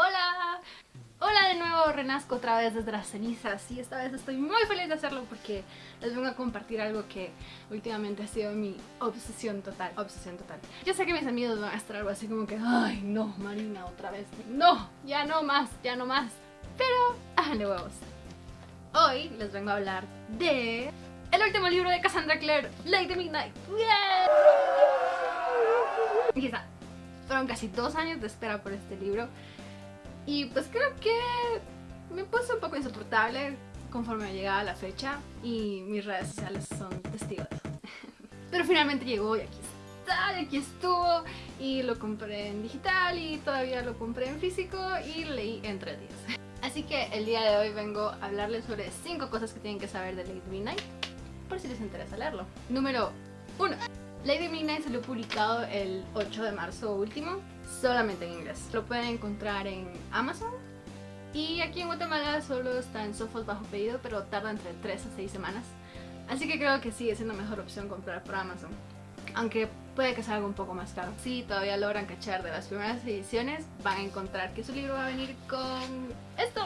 Hola, hola de nuevo, renazco otra vez desde las cenizas y esta vez estoy muy feliz de hacerlo porque les vengo a compartir algo que últimamente ha sido mi obsesión total, obsesión total. Yo sé que mis amigos van a estar algo así como que, ay no, Marina, otra vez, no, ya no más, ya no más, pero háganle huevos. Hoy les vengo a hablar de el último libro de Cassandra Clare, Lady Midnight. ¡Yeah! Quizá fueron casi dos años de espera por este libro y pues creo que me puse un poco insoportable conforme llegaba la fecha y mis redes sociales son testigos Pero finalmente llegó y aquí está, y aquí estuvo y lo compré en digital y todavía lo compré en físico y leí en tres días. Así que el día de hoy vengo a hablarles sobre 5 cosas que tienen que saber de Lady Midnight por si les interesa leerlo. Número 1. Lady Midnight salió publicado el 8 de marzo último, solamente en inglés. Lo pueden encontrar en Amazon y aquí en Guatemala solo está en Sofos bajo pedido, pero tarda entre 3 a 6 semanas. Así que creo que sigue siendo mejor opción comprar por Amazon. Aunque puede que salga un poco más caro. Si todavía logran cachar de las primeras ediciones, van a encontrar que su libro va a venir con esto.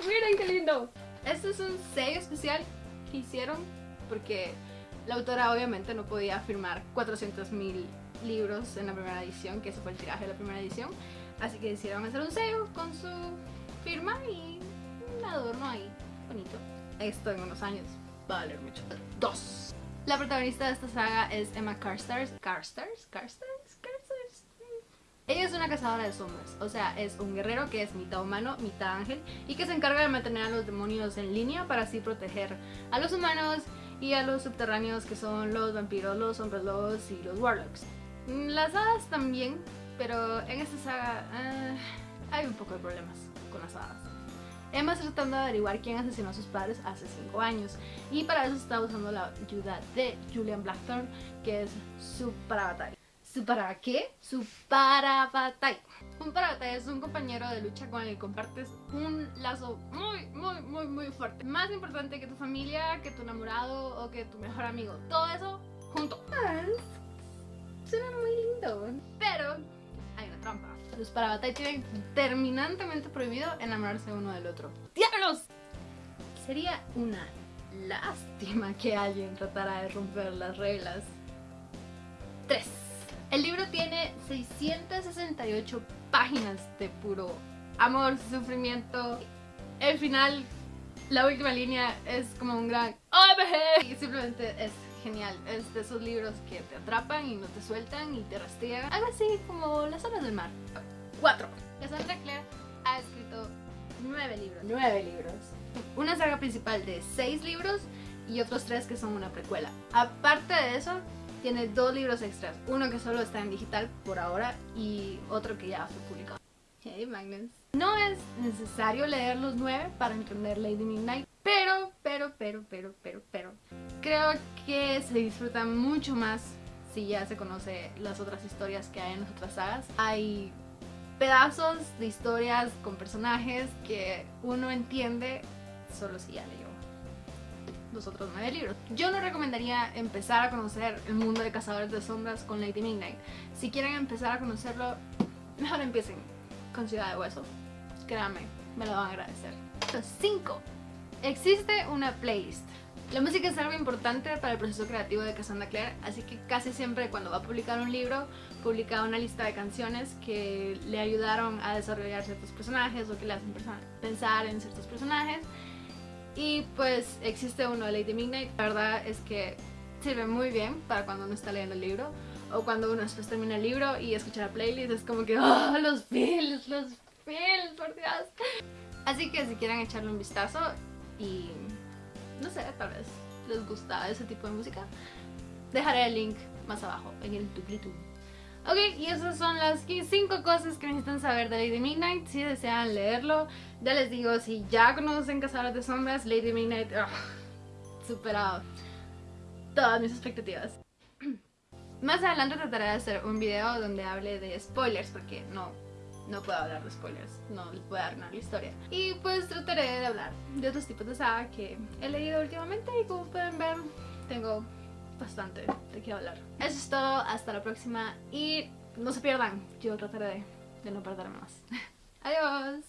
¡Miren qué lindo! Esto es un sello especial que hicieron porque la autora obviamente no podía firmar 400.000 libros en la primera edición, que ese fue el tiraje de la primera edición. Así que decidieron hacer un sello con su firma y un adorno ahí, bonito. Esto en unos años va a valer mucho. Dos. La protagonista de esta saga es Emma Carstairs. ¿Carstairs? ¿Carstairs? ¿Carstairs? Ella es una cazadora de sombras, o sea, es un guerrero que es mitad humano, mitad ángel y que se encarga de mantener a los demonios en línea para así proteger a los humanos y a los subterráneos que son los vampiros, los hombres lobos y los warlocks. Mm, las hadas también, pero en esta saga eh, hay un poco de problemas con las hadas. Emma está tratando de averiguar quién asesinó a sus padres hace 5 años y para eso está usando la ayuda de Julian Blackthorne que es su parabatalla. ¿Su para qué? Su parabatalla. Un parabatalla es un compañero de lucha con el que compartes un lazo muy, muy, muy, muy fuerte. Más importante que tu familia, que tu enamorado o que tu mejor amigo. Todo eso junto. Suena muy lindo. Pero hay una trampa. Los parabatalla tienen terminantemente prohibido enamorarse uno del otro. ¡Diablos! Sería una lástima que alguien tratara de romper las reglas. 3. El libro tiene 668 páginas de puro amor, sufrimiento. El final, la última línea es como un gran OMG y simplemente es genial. Es de esos libros que te atrapan y no te sueltan y te rastrean. Algo así como Las olas del mar. 4. Cassandra Clare ha escrito 9 libros. 9 libros. Una saga principal de 6 libros y otros 3 que son una precuela. Aparte de eso, tiene dos libros extras. Uno que solo está en digital por ahora y otro que ya fue publicado. Hey Magnus. No es necesario leer los nueve para entender Lady Midnight, pero, pero, pero, pero, pero, pero, creo que se disfruta mucho más si ya se conoce las otras historias que hay en las otras sagas. Hay pedazos de historias con personajes que uno entiende solo si ya leyó los otros nueve libros. Yo no recomendaría empezar a conocer el mundo de Cazadores de Sombras con Lady Midnight. Si quieren empezar a conocerlo, mejor empiecen con Ciudad de Hueso. Créanme, me lo van a agradecer. 5. Existe una playlist. La música es algo importante para el proceso creativo de Cassandra Clare, así que casi siempre cuando va a publicar un libro, publica una lista de canciones que le ayudaron a desarrollar ciertos personajes o que le hacen pensar en ciertos personajes y pues existe uno de Lady Midnight. La verdad es que sirve muy bien para cuando uno está leyendo el libro. O cuando uno después termina el libro y escucha la playlist. Es como que, ¡oh, los feels, los feels, por Dios! Así que si quieren echarle un vistazo y... No sé, tal vez les gusta ese tipo de música. Dejaré el link más abajo en el tuplitum. Ok, y esas son las 5 cosas que necesitan saber de Lady Midnight si desean leerlo. Ya les digo, si ya conocen Cazadores de Sombras, Lady Midnight, ugh, superado todas mis expectativas. Más adelante trataré de hacer un video donde hable de spoilers porque no, no puedo hablar de spoilers, no les a arruinar la historia. Y pues trataré de hablar de otros tipos de saga que he leído últimamente y como pueden ver tengo bastante de qué hablar. Eso es todo, hasta la próxima y no se pierdan, yo trataré de, de no perderme más. Adiós.